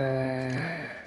Uh...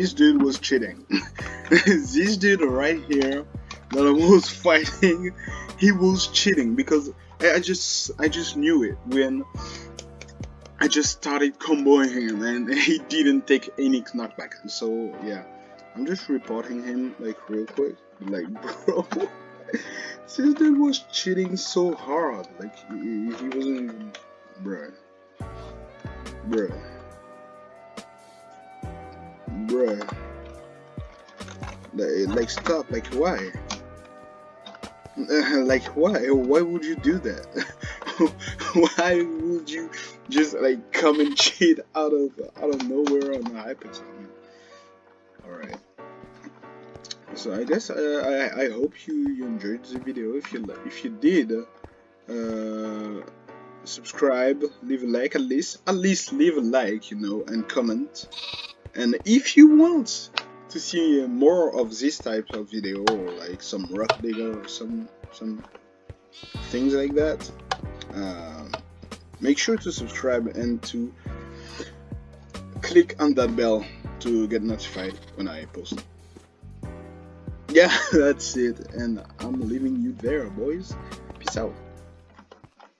this dude was cheating. this dude right here that I was fighting, he was cheating because I, just I just knew it when I just started comboing him and he didn't take any knockback. So yeah, I'm just reporting him like real quick. Like bro, this dude was cheating so hard. Like he, he wasn't, bruh, bruh, Like, stop. Like why? like why? Why would you do that? why would you just like come and cheat out of out of nowhere on the hyperzone? All right. So I guess uh, I I hope you, you enjoyed the video. If you if you did, uh, subscribe, leave a like at least at least leave a like, you know, and comment. And if you want to see more of this type of video like some rock digger or some some things like that um, make sure to subscribe and to click on that bell to get notified when I post. Yeah that's it and I'm leaving you there boys. Peace out